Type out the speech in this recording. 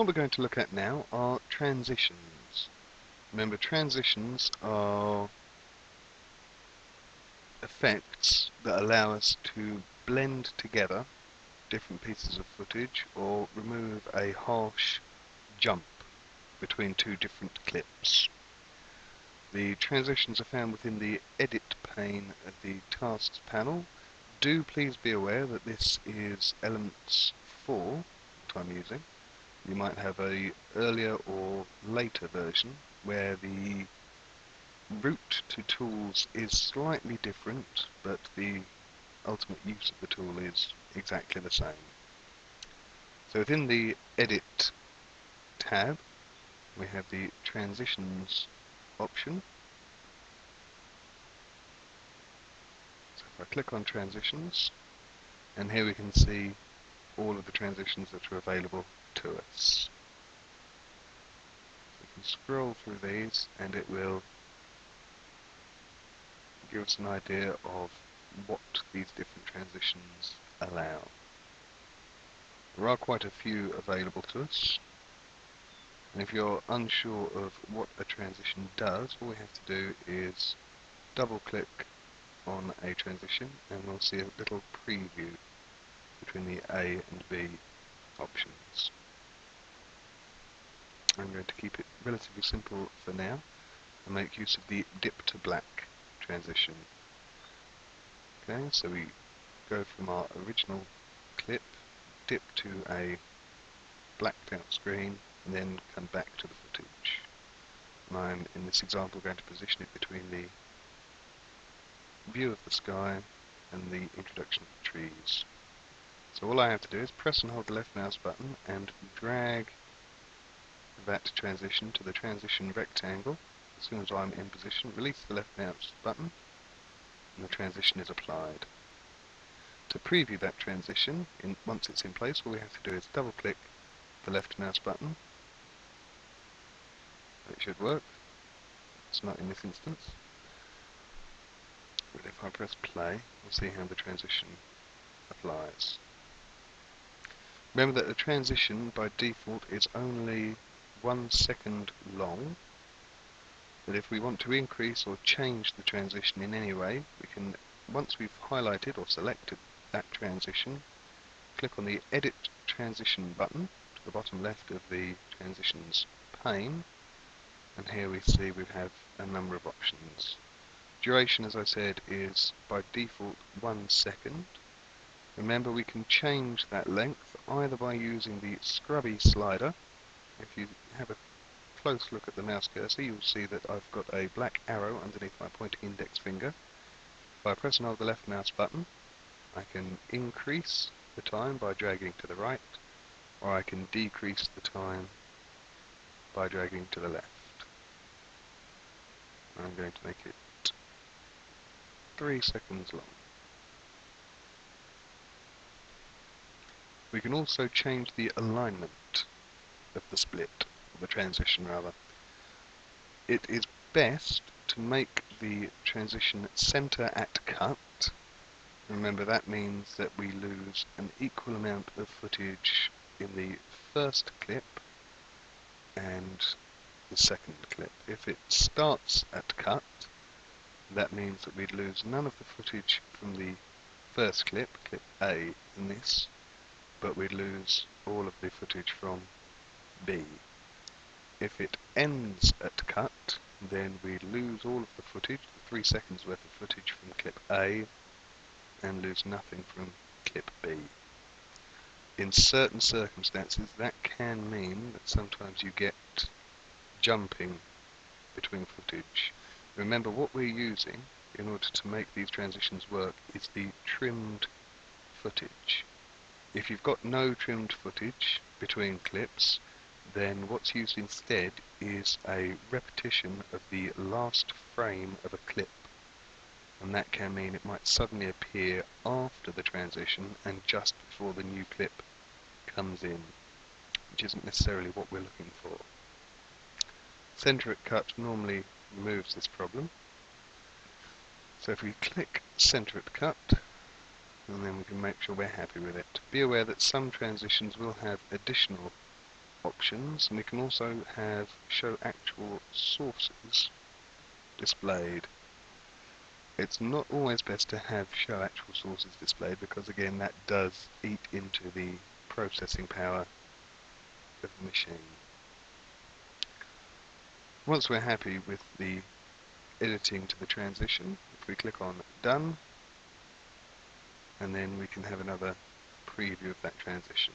What we're going to look at now are transitions. Remember, transitions are effects that allow us to blend together different pieces of footage or remove a harsh jump between two different clips. The transitions are found within the edit pane of the tasks panel. Do please be aware that this is elements 4 that I'm using. You might have a earlier or later version where the route to tools is slightly different but the ultimate use of the tool is exactly the same. So within the edit tab we have the transitions option. So if I click on transitions and here we can see all of the transitions that are available to us. We can scroll through these and it will give us an idea of what these different transitions allow. There are quite a few available to us. And if you're unsure of what a transition does, all we have to do is double click on a transition and we'll see a little preview between the A and B options. I'm going to keep it relatively simple for now and make use of the dip to black transition. Okay, so we go from our original clip, dip to a blacked out screen, and then come back to the footage. And I'm, in this example, going to position it between the view of the sky and the introduction of the trees. So all I have to do is press and hold the left mouse button and drag that transition to the transition rectangle. As soon as I'm in position, release the left mouse button and the transition is applied. To preview that transition, in, once it's in place, all we have to do is double click the left mouse button. It should work. It's not in this instance. But if I press play, we'll see how the transition applies. Remember that the transition by default is only one second long. But if we want to increase or change the transition in any way we can once we've highlighted or selected that transition click on the edit transition button to the bottom left of the transitions pane. And here we see we have a number of options. Duration as I said is by default one second. Remember we can change that length either by using the scrubby slider if you have a close look at the mouse cursor, you'll see that I've got a black arrow underneath my pointing index finger. By pressing hold the left mouse button, I can increase the time by dragging to the right, or I can decrease the time by dragging to the left. I'm going to make it three seconds long. We can also change the alignment of the split, of the transition rather. It is best to make the transition center at cut. Remember that means that we lose an equal amount of footage in the first clip and the second clip. If it starts at cut, that means that we'd lose none of the footage from the first clip, clip A in this, but we'd lose all of the footage from B. If it ends at cut, then we lose all of the footage, the 3 seconds worth of footage from clip A, and lose nothing from clip B. In certain circumstances, that can mean that sometimes you get jumping between footage. Remember, what we're using in order to make these transitions work is the trimmed footage. If you've got no trimmed footage between clips, then what's used instead is a repetition of the last frame of a clip. And that can mean it might suddenly appear after the transition and just before the new clip comes in, which isn't necessarily what we're looking for. Center at cut normally removes this problem. So if we click center at cut, and then we can make sure we're happy with it. Be aware that some transitions will have additional options and we can also have show actual sources displayed. It's not always best to have show actual sources displayed because again that does eat into the processing power of the machine. Once we're happy with the editing to the transition, if we click on done and then we can have another preview of that transition.